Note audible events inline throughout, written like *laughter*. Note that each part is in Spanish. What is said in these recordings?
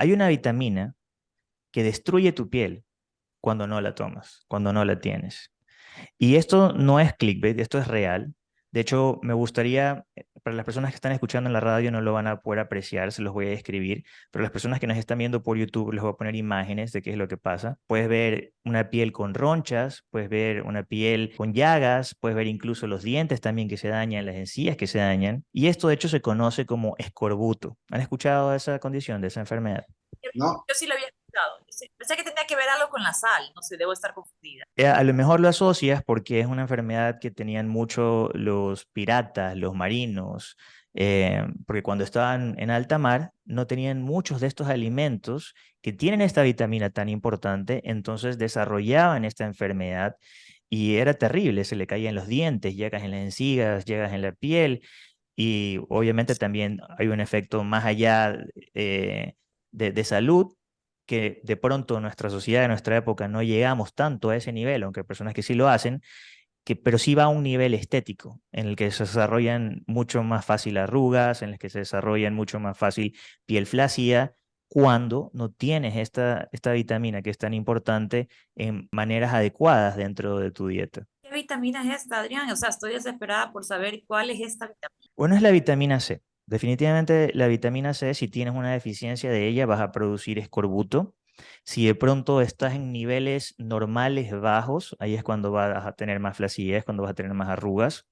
Hay una vitamina que destruye tu piel cuando no la tomas, cuando no la tienes. Y esto no es clickbait, esto es real. De hecho, me gustaría, para las personas que están escuchando en la radio no lo van a poder apreciar, se los voy a describir, pero las personas que nos están viendo por YouTube les voy a poner imágenes de qué es lo que pasa. Puedes ver una piel con ronchas, puedes ver una piel con llagas, puedes ver incluso los dientes también que se dañan, las encías que se dañan. Y esto de hecho se conoce como escorbuto. ¿Han escuchado de esa condición, de esa enfermedad? No. Yo sí lo había Pensé que tenía que ver algo con la sal, no sé, debo estar confundida. Eh, a lo mejor lo asocias porque es una enfermedad que tenían mucho los piratas, los marinos, eh, porque cuando estaban en alta mar no tenían muchos de estos alimentos que tienen esta vitamina tan importante, entonces desarrollaban esta enfermedad y era terrible, se le caían los dientes, llegas en las encías, llegas en la piel y obviamente también hay un efecto más allá eh, de salud que de pronto en nuestra sociedad, en nuestra época, no llegamos tanto a ese nivel, aunque hay personas que sí lo hacen, que, pero sí va a un nivel estético, en el que se desarrollan mucho más fácil arrugas, en el que se desarrollan mucho más fácil piel flácida, cuando no tienes esta, esta vitamina que es tan importante en maneras adecuadas dentro de tu dieta. ¿Qué vitamina es esta, Adrián? O sea, estoy desesperada por saber cuál es esta vitamina. Bueno, es la vitamina C. Definitivamente la vitamina C, si tienes una deficiencia de ella, vas a producir escorbuto. Si de pronto estás en niveles normales bajos, ahí es cuando vas a tener más flacidez, cuando vas a tener más arrugas.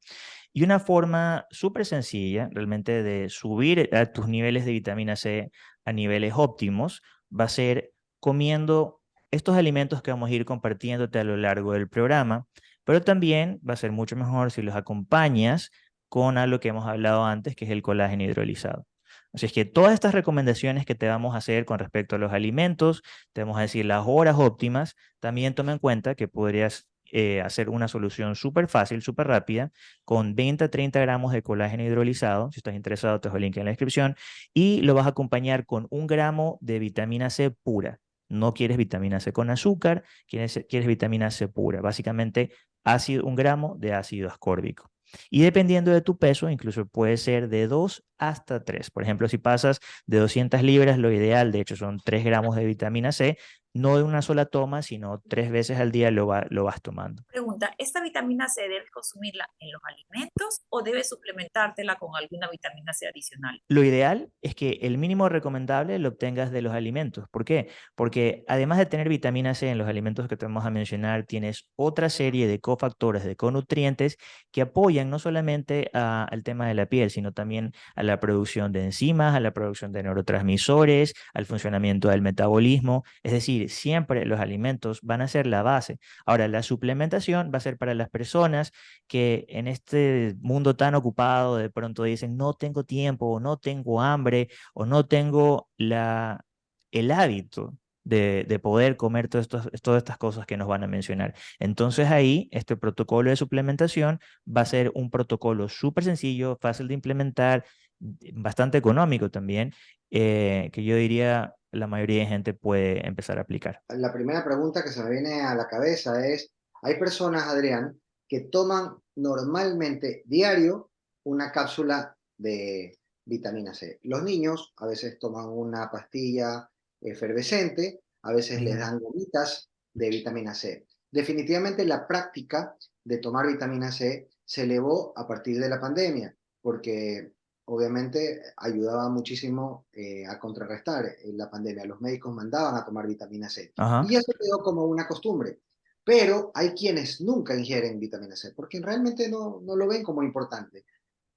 Y una forma súper sencilla realmente de subir a tus niveles de vitamina C a niveles óptimos va a ser comiendo estos alimentos que vamos a ir compartiéndote a lo largo del programa, pero también va a ser mucho mejor si los acompañas con algo que hemos hablado antes, que es el colágeno hidrolizado. Así es que todas estas recomendaciones que te vamos a hacer con respecto a los alimentos, te vamos a decir las horas óptimas, también toma en cuenta que podrías eh, hacer una solución súper fácil, súper rápida, con 20 a 30 gramos de colágeno hidrolizado. Si estás interesado, te dejo el link en la descripción. Y lo vas a acompañar con un gramo de vitamina C pura. No quieres vitamina C con azúcar, quieres, quieres vitamina C pura. Básicamente, ácido, un gramo de ácido ascórbico. Y dependiendo de tu peso, incluso puede ser de 2 hasta 3. Por ejemplo, si pasas de 200 libras, lo ideal, de hecho, son 3 gramos de vitamina C, no de una sola toma, sino tres veces al día lo, lo vas tomando. Pregunta, ¿esta vitamina C debes consumirla en los alimentos o debes suplementártela con alguna vitamina C adicional? Lo ideal es que el mínimo recomendable lo obtengas de los alimentos. ¿Por qué? Porque además de tener vitamina C en los alimentos que te vamos a mencionar, tienes otra serie de cofactores, de conutrientes que apoyan no solamente al tema de la piel, sino también a la producción de enzimas, a la producción de neurotransmisores, al funcionamiento del metabolismo. Es decir, siempre los alimentos van a ser la base. Ahora, la suplementación va a ser para las personas que en este mundo tan ocupado de pronto dicen no tengo tiempo, o no tengo hambre, o no tengo la, el hábito de, de, poder comer todas estas cosas que nos van a mencionar. Entonces ahí, este protocolo de suplementación va a ser un protocolo súper sencillo, fácil de implementar, bastante económico también, eh, que yo diría la mayoría de gente puede empezar a aplicar. La primera pregunta que se me viene a la cabeza es, hay personas, Adrián, que toman normalmente diario una cápsula de vitamina C. Los niños a veces toman una pastilla efervescente, a veces les dan gomitas de vitamina C. Definitivamente la práctica de tomar vitamina C se elevó a partir de la pandemia, porque obviamente ayudaba muchísimo eh, a contrarrestar eh, la pandemia. Los médicos mandaban a tomar vitamina C. Y eso quedó como una costumbre. Pero hay quienes nunca ingieren vitamina C, porque realmente no, no lo ven como importante.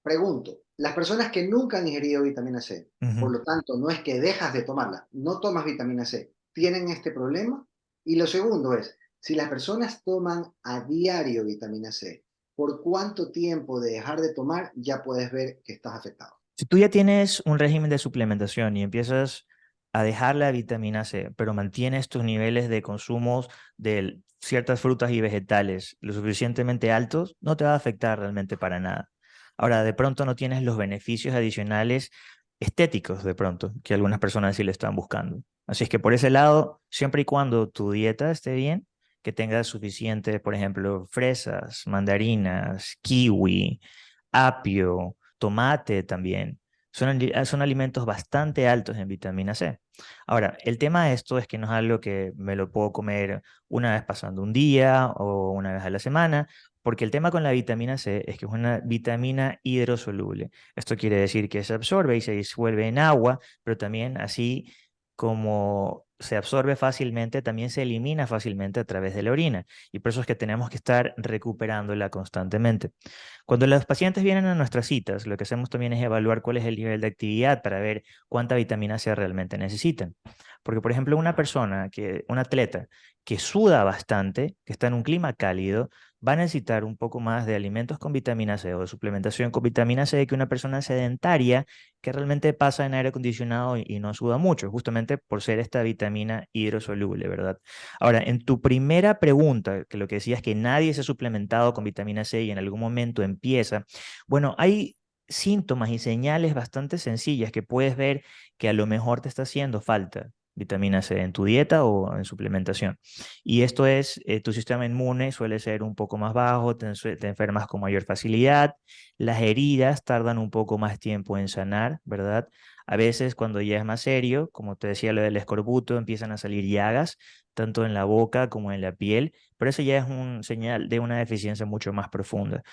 Pregunto, las personas que nunca han ingerido vitamina C, por lo tanto, no es que dejas de tomarla, no tomas vitamina C, ¿tienen este problema? Y lo segundo es, si las personas toman a diario vitamina C, por cuánto tiempo de dejar de tomar ya puedes ver que estás afectado. Si tú ya tienes un régimen de suplementación y empiezas a dejar la vitamina C, pero mantienes tus niveles de consumo de ciertas frutas y vegetales lo suficientemente altos, no te va a afectar realmente para nada. Ahora, de pronto no tienes los beneficios adicionales estéticos de pronto, que algunas personas sí le están buscando. Así es que por ese lado, siempre y cuando tu dieta esté bien, que tenga suficiente, por ejemplo, fresas, mandarinas, kiwi, apio, tomate también. Son, son alimentos bastante altos en vitamina C. Ahora, el tema de esto es que no es algo que me lo puedo comer una vez pasando un día o una vez a la semana, porque el tema con la vitamina C es que es una vitamina hidrosoluble. Esto quiere decir que se absorbe y se disuelve en agua, pero también así como se absorbe fácilmente, también se elimina fácilmente a través de la orina. Y por eso es que tenemos que estar recuperándola constantemente. Cuando los pacientes vienen a nuestras citas, lo que hacemos también es evaluar cuál es el nivel de actividad para ver cuánta vitamina C realmente necesitan. Porque, por ejemplo, una persona, que, un atleta que suda bastante, que está en un clima cálido, va a necesitar un poco más de alimentos con vitamina C o de suplementación con vitamina C que una persona sedentaria que realmente pasa en aire acondicionado y, no suda mucho, justamente por ser esta vitamina hidrosoluble, ¿verdad? Ahora, en tu primera pregunta, que lo que decías es que nadie se ha suplementado con vitamina C y en algún momento empieza, bueno, hay síntomas y señales bastante sencillas que puedes ver que a lo mejor te está haciendo falta vitamina C en tu dieta o en suplementación. Y esto es, eh, tu sistema inmune suele ser un poco más bajo, te, te, enfermas con mayor facilidad, las heridas tardan un poco más tiempo en sanar, ¿verdad? A veces cuando ya es más serio, como te decía lo del escorbuto, empiezan a salir llagas, tanto en la boca como en la piel, pero eso ya es un señal de una deficiencia mucho más profunda,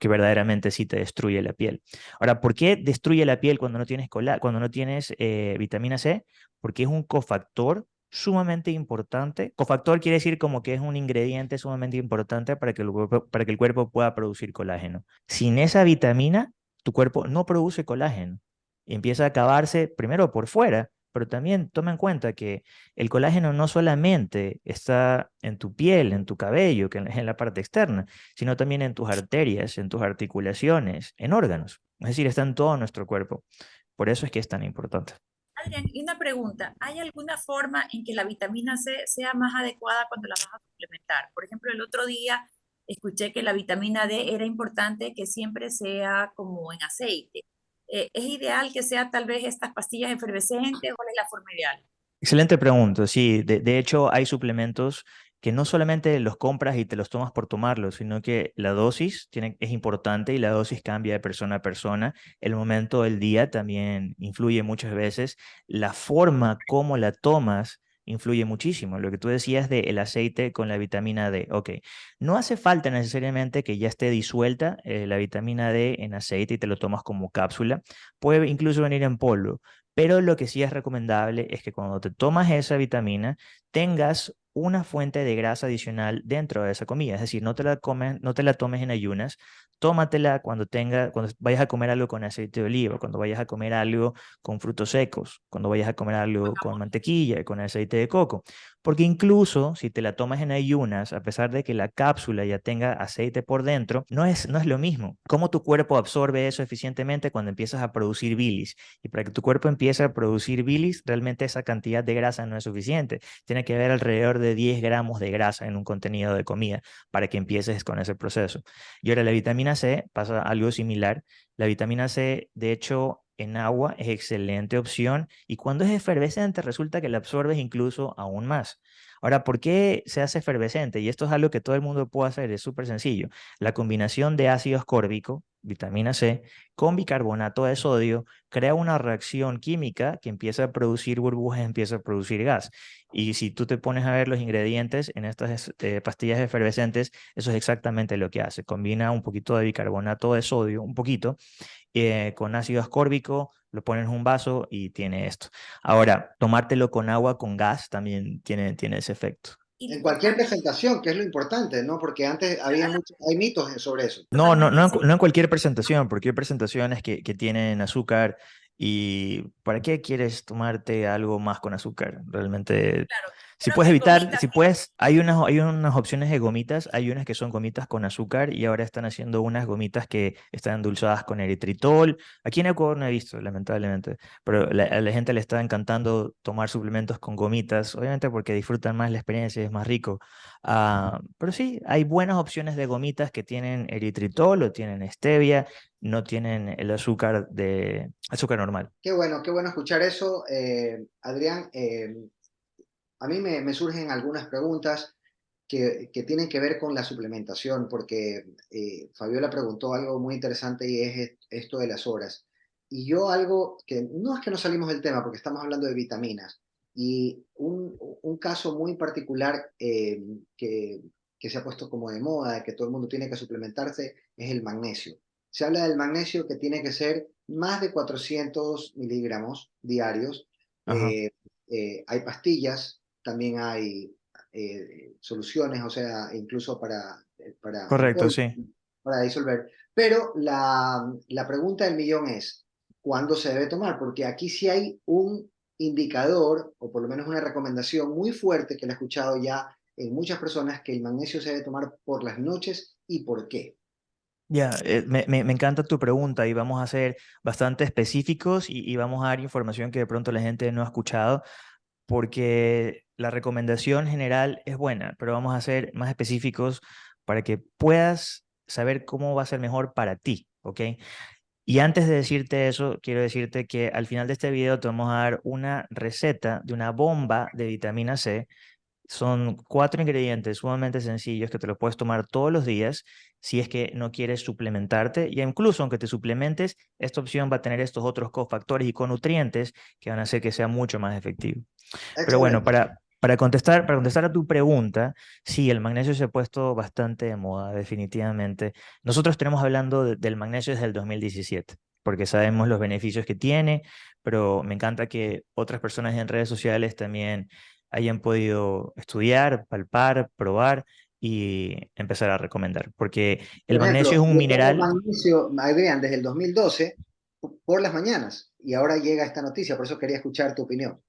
que verdaderamente sí te destruye la piel. Ahora, ¿por qué destruye la piel cuando no tienes, cuando no tienes eh, vitamina C? Porque es un cofactor sumamente importante. Cofactor quiere decir como que es un ingrediente sumamente importante para que el cuerpo, para que el cuerpo pueda producir colágeno. Sin esa vitamina, tu cuerpo no produce colágeno y empieza a acabarse primero por fuera pero también toma en cuenta que el colágeno no solamente está en tu piel, en tu cabello, que es en la parte externa, sino también en tus arterias, en tus articulaciones, en órganos. Es decir, está en todo nuestro cuerpo. Por eso es que es tan importante. Adrián, y una pregunta, ¿hay alguna forma en que la vitamina C sea más adecuada cuando la vas a suplementar? Por ejemplo, el otro día escuché que la vitamina D era importante que siempre sea como en aceite. Eh, ¿es ideal que sea tal vez estas pastillas efervescentes o es la forma ideal? Excelente pregunta, sí. De, hecho, hay suplementos que no solamente los compras y te los tomas por tomarlos, sino que la dosis es importante y la dosis cambia de persona a persona. El momento del día también influye muchas veces. La forma como la tomas influye muchísimo. Lo que tú decías del el aceite con la vitamina D. Ok, no hace falta necesariamente que ya esté disuelta eh, la vitamina D en aceite y te lo tomas como cápsula. Puede incluso venir en polvo. Pero lo que sí es recomendable es que cuando te tomas esa vitamina tengas una fuente de grasa adicional dentro de esa comida. Es decir, no te la, comes, no te la tomes en ayunas, tómatela cuando, tenga, cuando vayas a comer algo con aceite de oliva, cuando vayas a comer algo con frutos secos, cuando vayas a comer algo con mantequilla, con aceite de coco. Porque incluso si te la tomas en ayunas, a pesar de que la cápsula ya tenga aceite por dentro, no es, no es lo mismo. ¿Cómo tu cuerpo absorbe eso eficientemente cuando empiezas a producir bilis? Y para que tu cuerpo empiece a producir bilis, realmente esa cantidad de grasa no es suficiente. Tiene que haber alrededor de 10 gramos de grasa en un contenido de comida para que empieces con ese proceso. Y ahora la vitamina C pasa algo similar. La vitamina C, de hecho, en agua es excelente opción y cuando es efervescente resulta que la absorbes incluso aún más. Ahora, ¿por qué se hace efervescente? Y esto es algo que todo el mundo puede hacer, es súper sencillo. La combinación de ácido ascórbico, vitamina C, con bicarbonato de sodio, crea una reacción química que empieza a producir burbujas, empieza a producir gas. Y si tú te pones a ver los ingredientes en estas eh, pastillas efervescentes, eso es exactamente lo que hace. Combina un poquito de bicarbonato de sodio, un poquito, eh, con ácido ascórbico, lo pones en un vaso y tiene esto. Ahora, tomártelo con agua, con gas, también tiene, tiene ese efecto. En cualquier presentación, que es lo importante, ¿no? Porque antes había muchos, hay mitos sobre eso. No, no, no, no en cualquier presentación, porque hay presentaciones que, que tienen azúcar y ¿para qué quieres tomarte algo más con azúcar? Realmente Claro, si puedes evitar, gomitas si puedes, hay unas, hay unas opciones de gomitas, hay unas que son gomitas con azúcar y ahora están haciendo unas gomitas que están endulzadas con eritritol. Aquí en Ecuador no he visto, lamentablemente, pero la- a la gente le está encantando tomar suplementos con gomitas, obviamente porque disfrutan más la experiencia, es más rico. Ah, pero sí, hay buenas opciones de gomitas que tienen eritritol o tienen stevia, no tienen el azúcar de azúcar normal. Qué bueno, qué bueno escuchar eso, eh, Adrián. eh, a mí me, me surgen algunas preguntas que, que tienen que ver con la suplementación, porque eh, Fabiola preguntó algo muy interesante y es esto de las horas. Y yo algo que no es que no salimos del tema, porque estamos hablando de vitaminas, Y un, un caso muy particular eh, que, que se ha puesto como de moda, que todo el mundo tiene que suplementarse, es el magnesio. Se habla del magnesio que tiene que ser más de 400 miligramos diarios. Eh, eh, hay pastillas, también hay eh, soluciones, o sea, incluso para... para Correcto, sí. Para disolver. Pero la, la pregunta del millón es, ¿cuándo se debe tomar? Porque aquí sí hay un indicador, o por lo menos una recomendación muy fuerte que le he escuchado ya en muchas personas, que el magnesio se debe tomar por las noches y por qué. Ya, eh, me, me, encanta tu pregunta y vamos a ser bastante específicos y, y, vamos a dar información que de pronto la gente no ha escuchado porque la recomendación general es buena, pero vamos a ser más específicos para que puedas saber cómo va a ser mejor para ti, ¿ok? Y antes de decirte eso, quiero decirte que al final de este video te vamos a dar una receta de una bomba de vitamina C son cuatro ingredientes sumamente sencillos que te los puedes tomar todos los días si es que no quieres suplementarte. Y incluso aunque te suplementes, esta opción va a tener estos otros cofactores y conutrientes que van a hacer que sea mucho más efectivo. Pero bueno, para, para, contestar, para contestar a tu pregunta, sí, el magnesio se ha puesto bastante de moda, definitivamente. Nosotros tenemos hablando del magnesio desde el 2017 porque sabemos los beneficios que tiene, pero me encanta que otras personas en redes sociales también hayan podido estudiar, palpar, probar y empezar a recomendar. Porque el magnesio es un mineral... El magnesio, Adrián, desde el 2012 por las mañanas y ahora llega esta noticia, por eso quería escuchar tu opinión.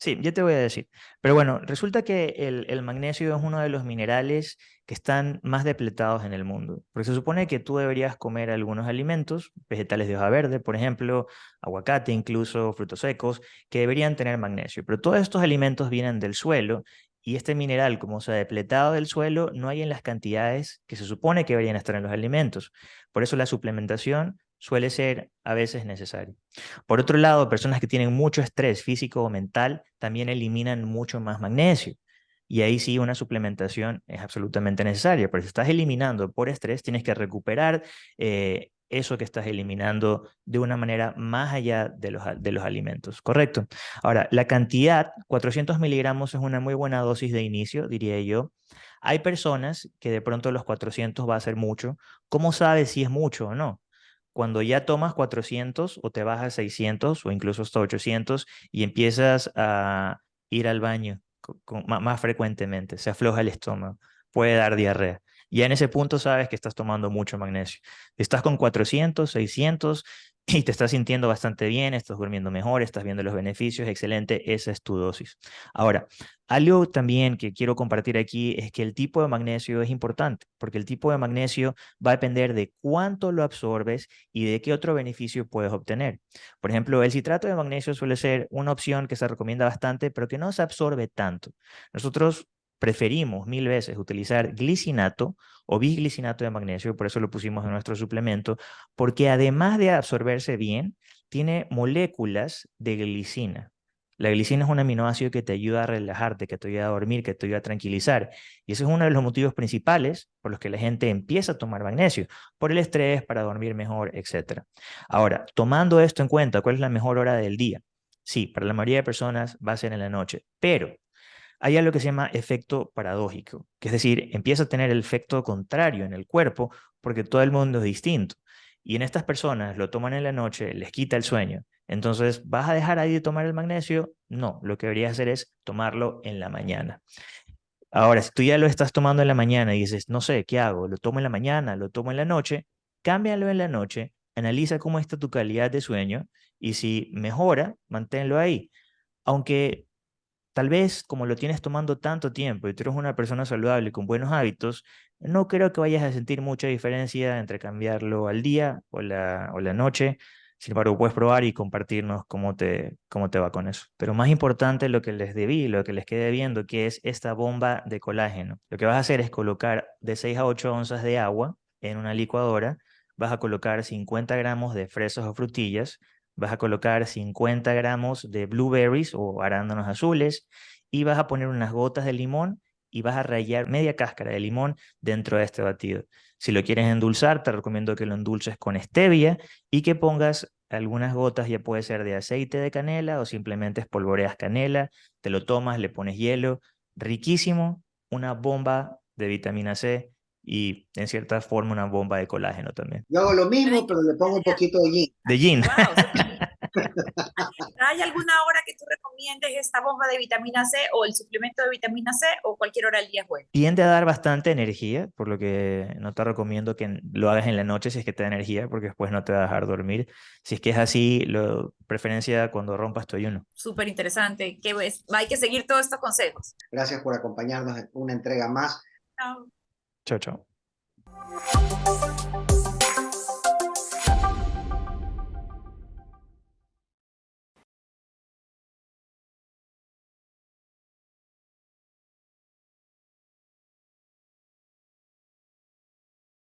Sí, ya te voy a decir. Pero bueno, resulta que el, el, magnesio es uno de los minerales que están más depletados en el mundo. Porque se supone que tú deberías comer algunos alimentos, vegetales de hoja verde, por ejemplo, aguacate, incluso frutos secos, que deberían tener magnesio. Pero todos estos alimentos vienen del suelo y este mineral, como se ha depletado del suelo, no hay en las cantidades que se supone que deberían estar en los alimentos. Por eso la suplementación suele ser a veces necesario. Por otro lado, personas que tienen mucho estrés físico o mental también eliminan mucho más magnesio. Y ahí sí una suplementación es absolutamente necesaria, pero si estás eliminando por estrés, tienes que recuperar eh, eso que estás eliminando de una manera más allá de los, de los alimentos, ¿correcto? Ahora, la cantidad, 400 miligramos es una muy buena dosis de inicio, diría yo. Hay personas que de pronto los 400 va a ser mucho. ¿Cómo sabes si es mucho o no? Cuando ya tomas 400 o te bajas a 600 o incluso hasta 800 y empiezas a ir al baño más frecuentemente, se afloja el estómago, puede dar diarrea. Ya en ese punto sabes que estás tomando mucho magnesio. Estás con 400, 600, y te estás sintiendo bastante bien, estás durmiendo mejor, estás viendo los beneficios, excelente, esa es tu dosis. Ahora, algo también que quiero compartir aquí es que el tipo de magnesio es importante, porque el tipo de magnesio va a depender de cuánto lo absorbes y de qué otro beneficio puedes obtener. Por ejemplo, el citrato de magnesio suele ser una opción que se recomienda bastante, pero que no se absorbe tanto. Nosotros preferimos mil veces utilizar glicinato o bisglicinato de magnesio, por eso lo pusimos en nuestro suplemento, porque además de absorberse bien, tiene moléculas de glicina. La glicina es un aminoácido que te ayuda a relajarte, que te ayuda a dormir, que te ayuda a tranquilizar. Y ese es uno de los motivos principales por los que la gente empieza a tomar magnesio, por el estrés, para dormir mejor, etc. Ahora, tomando esto en cuenta, ¿cuál es la mejor hora del día? Sí, para la mayoría de personas va a ser en la noche, pero hay algo que se llama efecto paradójico, que es decir, empieza a tener el efecto contrario en el cuerpo porque todo el mundo es distinto. Y en estas personas lo toman en la noche, les quita el sueño. Entonces, ¿vas a dejar ahí de tomar el magnesio? No, lo que deberías hacer es tomarlo en la mañana. Ahora, si tú ya lo estás tomando en la mañana y dices, no sé, ¿qué hago? ¿Lo tomo en la mañana? ¿Lo tomo en la noche? Cámbialo en la noche, analiza cómo está tu calidad de sueño y si mejora, manténlo ahí. Aunque Tal vez como lo tienes tomando tanto tiempo y tú eres una persona saludable con buenos hábitos, no creo que vayas a sentir mucha diferencia entre cambiarlo al día o la, o la noche. Sin embargo, puedes probar y compartirnos cómo te, cómo te va con eso. Pero más importante lo que les debí, lo que les quede viendo, que es esta bomba de colágeno. Lo que vas a hacer es colocar de 6 a 8 onzas de agua en una licuadora, vas a colocar 50 gramos de fresas o frutillas, vas a colocar 50 gramos de blueberries o arándanos azules y vas a poner unas gotas de limón y vas a rallar media cáscara de limón dentro de este batido. Si lo quieres endulzar, te recomiendo que lo endulces con stevia y que pongas algunas gotas, ya puede ser de aceite de canela o simplemente espolvoreas canela, te lo tomas, le pones hielo, riquísimo, una bomba de vitamina C y en cierta forma una bomba de colágeno también. Yo hago lo mismo, pero le pongo un poquito de yin. De yin. *laughs* ¿Hay alguna hora que tú recomiendes esta bomba de vitamina C o el suplemento de vitamina C o cualquier hora del día es bueno? Tiende a dar bastante energía, por lo que no te recomiendo que lo hagas en la noche si es que te da energía, porque después no te va a dejar dormir. Si es que es así, lo preferencia cuando rompas tu ayuno. Súper interesante. Hay que seguir todos estos consejos. Gracias por acompañarnos en una entrega más. Chao. Chao, chao.